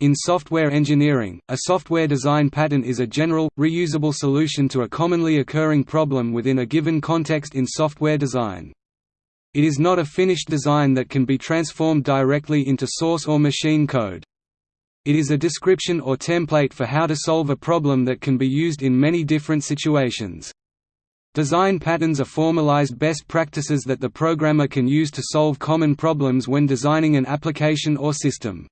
In software engineering, a software design pattern is a general, reusable solution to a commonly occurring problem within a given context in software design. It is not a finished design that can be transformed directly into source or machine code. It is a description or template for how to solve a problem that can be used in many different situations. Design patterns are formalized best practices that the programmer can use to solve common problems when designing an application or system.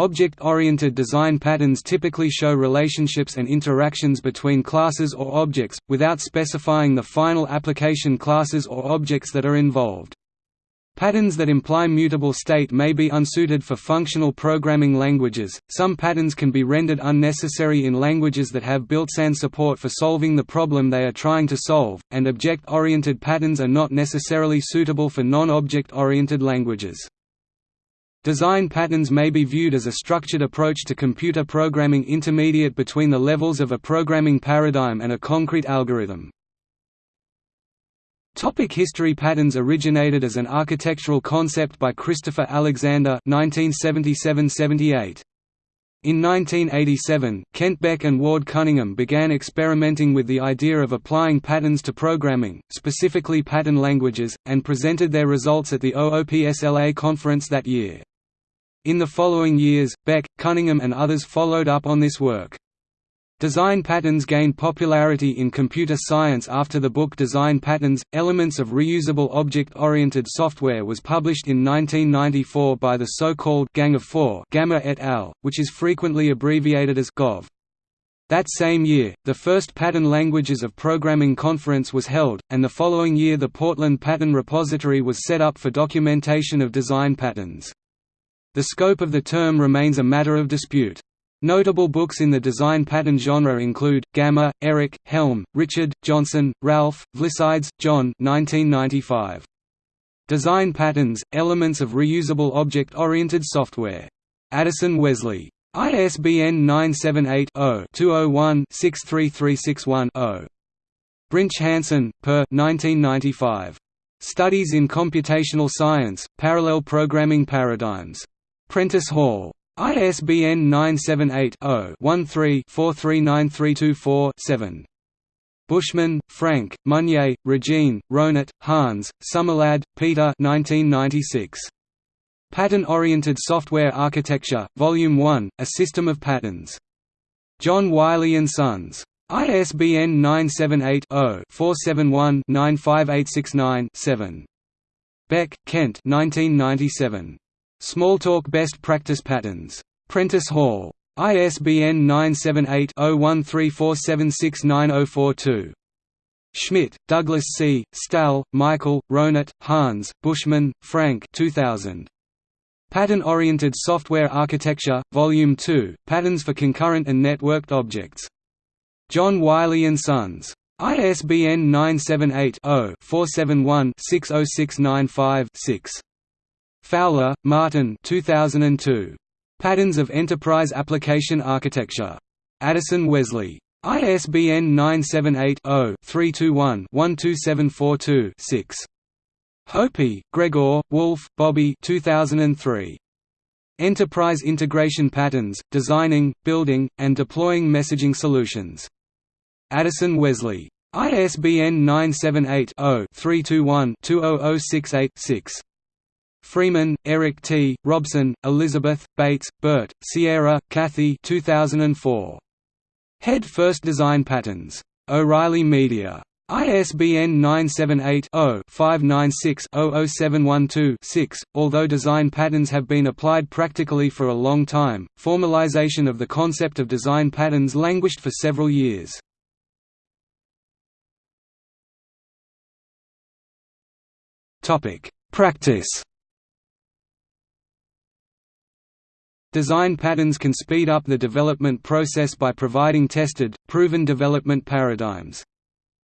Object-oriented design patterns typically show relationships and interactions between classes or objects, without specifying the final application classes or objects that are involved. Patterns that imply mutable state may be unsuited for functional programming languages. Some patterns can be rendered unnecessary in languages that have built-in support for solving the problem they are trying to solve, and object-oriented patterns are not necessarily suitable for non-object oriented languages. Design patterns may be viewed as a structured approach to computer programming intermediate between the levels of a programming paradigm and a concrete algorithm. Topic history Patterns originated as an architectural concept by Christopher Alexander 1977–78. In 1987, Kent Beck and Ward Cunningham began experimenting with the idea of applying patterns to programming, specifically pattern languages, and presented their results at the OOPSLA conference that year. In the following years, Beck, Cunningham and others followed up on this work. Design patterns gained popularity in computer science after the book Design Patterns, Elements of Reusable Object-Oriented Software was published in 1994 by the so-called Gang of Four Gamma et al., which is frequently abbreviated as GoF. That same year, the first Pattern Languages of Programming conference was held, and the following year the Portland Pattern Repository was set up for documentation of design patterns. The scope of the term remains a matter of dispute. Notable books in the design pattern genre include, Gamma, Eric, Helm, Richard, Johnson, Ralph, Vlissides, John 1995. Design Patterns, Elements of Reusable Object-Oriented Software. Addison Wesley. ISBN 978-0-201-63361-0. Brinch Hansen, per 1995. Studies in Computational Science, Parallel Programming Paradigms. Prentice Hall. ISBN 978-0-13-439324-7. Buschmann, Frank, Meunier, Regine, Rohnert, Hans, Sommerlad, Peter 1996. Pattern-Oriented Software Architecture, Volume 1, A System of Patterns. John Wiley & Sons. ISBN 978-0-471-95869-7. Beck, Kent 1997. Smalltalk Best Practice Patterns. Prentice Hall. ISBN 978-0134769042. Schmidt, Douglas C., Stal, Michael, Rohnert, Hans, Buschmann, Frank 2000. Pattern-Oriented Software Architecture, Volume 2, Patterns for Concurrent and Networked Objects. John Wiley & Sons. ISBN 978 Fowler, Martin 2002. Patterns of Enterprise Application Architecture. Addison Wesley. ISBN 978-0-321-12742-6. Hohpe, Gregor, Woolf, Bobby 2003. Enterprise Integration Patterns, Designing, Building, and Deploying Messaging Solutions. Addison Wesley. ISBN 978 Freeman, Eric T., Robson, Elizabeth, Bates, Bert, Sierra, Kathy 2004. Head First Design Patterns. O'Reilly Media. ISBN 978-0-596-00712-6. Although design patterns have been applied practically for a long time, formalization of the concept of design patterns languished for several years. Practice Design patterns can speed up the development process by providing tested, proven development paradigms.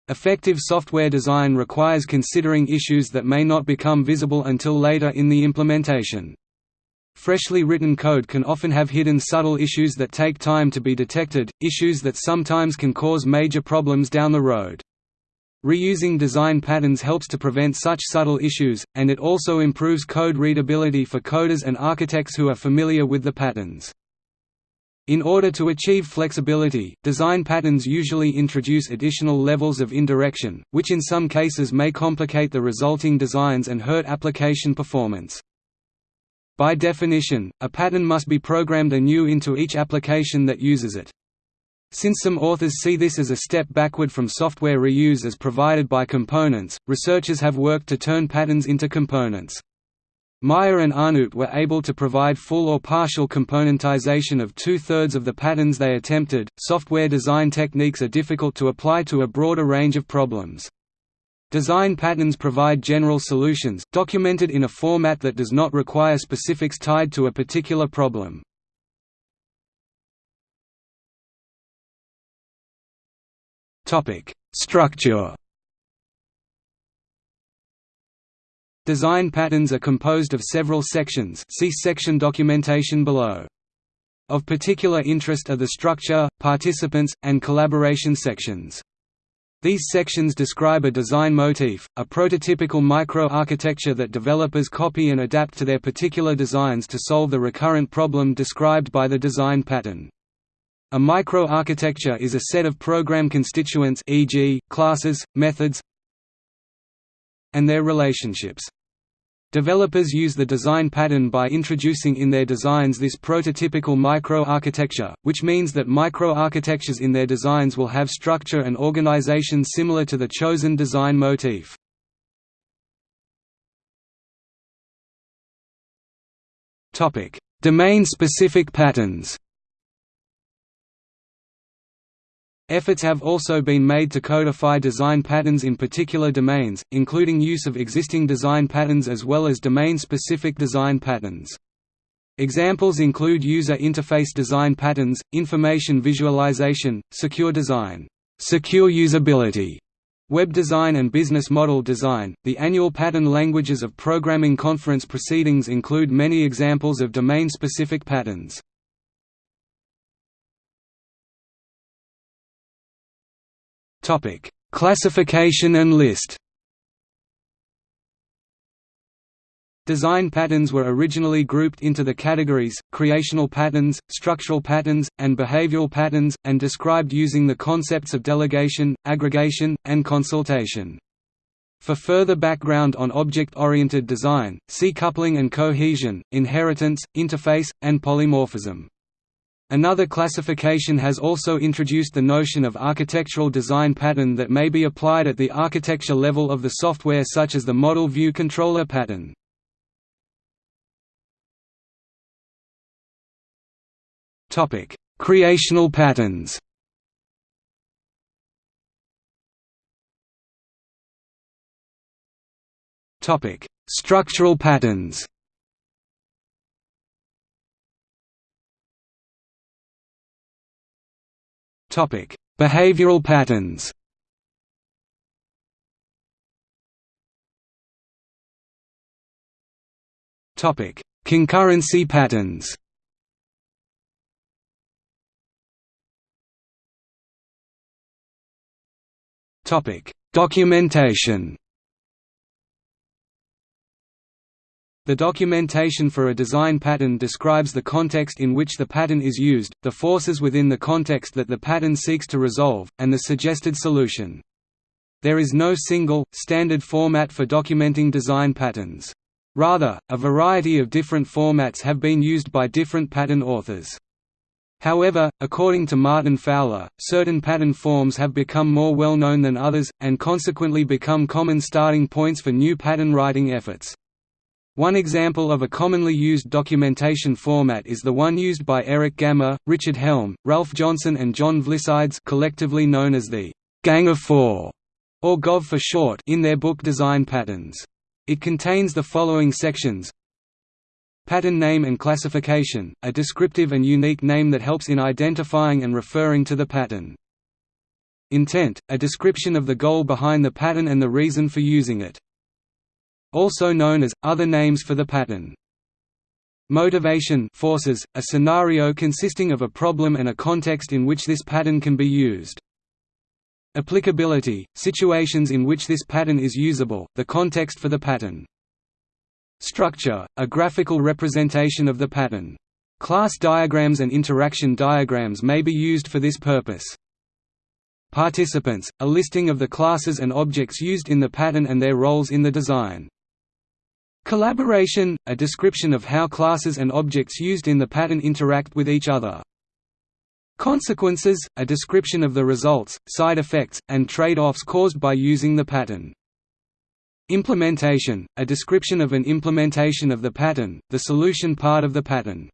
Effective software design requires considering issues that may not become visible until later in the implementation. Freshly written code can often have hidden subtle issues that take time to be detected, issues that sometimes can cause major problems down the road. Reusing design patterns helps to prevent such subtle issues, and it also improves code readability for coders and architects who are familiar with the patterns. In order to achieve flexibility, design patterns usually introduce additional levels of indirection, which in some cases may complicate the resulting designs and hurt application performance. By definition, a pattern must be programmed anew into each application that uses it. Since some authors see this as a step backward from software reuse as provided by components, researchers have worked to turn patterns into components. Meyer and Arnout were able to provide full or partial componentization of two-thirds of the patterns they attempted. Software design techniques are difficult to apply to a broader range of problems. Design patterns provide general solutions, documented in a format that does not require specifics tied to a particular problem. Structure Design patterns are composed of several sections see section documentation below. Of particular interest are the structure, participants, and collaboration sections. These sections describe a design motif, a prototypical microarchitecture that developers copy and adapt to their particular designs to solve the recurrent problem described by the design pattern. A microarchitecture is a set of program constituents e.g., classes, methods and their relationships. Developers use the design pattern by introducing in their designs this prototypical microarchitecture, which means that microarchitectures in their designs will have structure and organization similar to the chosen design motif. Domain-specific patterns Efforts have also been made to codify design patterns in particular domains, including use of existing design patterns as well as domain-specific design patterns. Examples include user interface design patterns, information visualization, secure design, secure usability, web design and business model design. The annual pattern languages of programming conference proceedings include many examples of domain-specific patterns. Topic: Classification and list. Design patterns were originally grouped into the categories, creational patterns, structural patterns, and behavioral patterns, and described using the concepts of delegation, aggregation, and consultation. For further background on object-oriented design, see coupling and cohesion, inheritance, interface, and polymorphism. Another classification has also introduced the notion of architectural design pattern that may be applied at the architecture level of the software such as the Model View Controller pattern. Creational patterns Structural patterns Topic: Behavioral patterns. Topic: Concurrency patterns. Topic: Documentation. The documentation for a design pattern describes the context in which the pattern is used, the forces within the context that the pattern seeks to resolve, and the suggested solution. There is no single, standard format for documenting design patterns. Rather, a variety of different formats have been used by different pattern authors. However, according to Martin Fowler, certain pattern forms have become more well known than others, and consequently become common starting points for new pattern writing efforts. One example of a commonly used documentation format is the one used by Eric Gamma, Richard Helm, Ralph Johnson and John Vlissides collectively known as the «Gang of Four, or GoF for short in their book Design Patterns. It contains the following sections Pattern name and classification, a descriptive and unique name that helps in identifying and referring to the pattern. Intent, a description of the goal behind the pattern and the reason for using it also known as, other names for the pattern. Motivation forces, a scenario consisting of a problem and a context in which this pattern can be used. Applicability – situations in which this pattern is usable, the context for the pattern. Structure – a graphical representation of the pattern. Class diagrams and interaction diagrams may be used for this purpose. Participants – a listing of the classes and objects used in the pattern and their roles in the design. Collaboration – a description of how classes and objects used in the pattern interact with each other. Consequences – a description of the results, side effects, and trade-offs caused by using the pattern. Implementation – a description of an implementation of the pattern, the solution part of the pattern.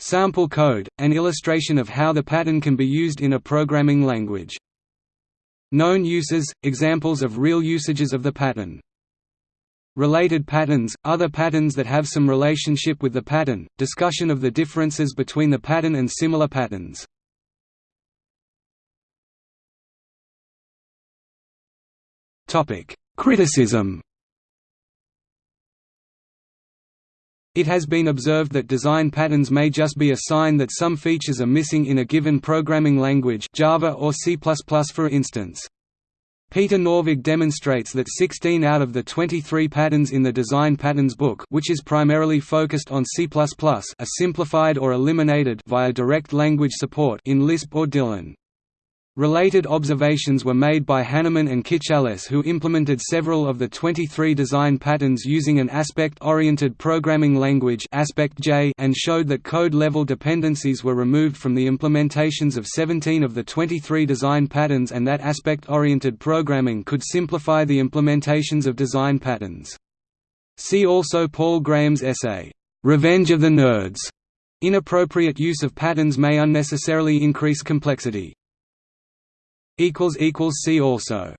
Sample code – an illustration of how the pattern can be used in a programming language. Known uses – examples of real usages of the pattern. Related patterns – other patterns that have some relationship with the pattern, discussion of the differences between the pattern and similar patterns. Criticism It has been observed that design patterns may just be a sign that some features are missing in a given programming language Java or C++ for instance. Peter Norvig demonstrates that 16 out of the 23 patterns in the Design Patterns book which is primarily focused on C++ are simplified or eliminated via direct language support in Lisp or Dylan. Related observations were made by Hannemann and Kiczales who implemented several of the 23 design patterns using an aspect-oriented programming language and showed that code-level dependencies were removed from the implementations of 17 of the 23 design patterns and that aspect-oriented programming could simplify the implementations of design patterns. See also Paul Graham's essay, "'Revenge of the Nerds' Inappropriate use of patterns may unnecessarily increase complexity. See also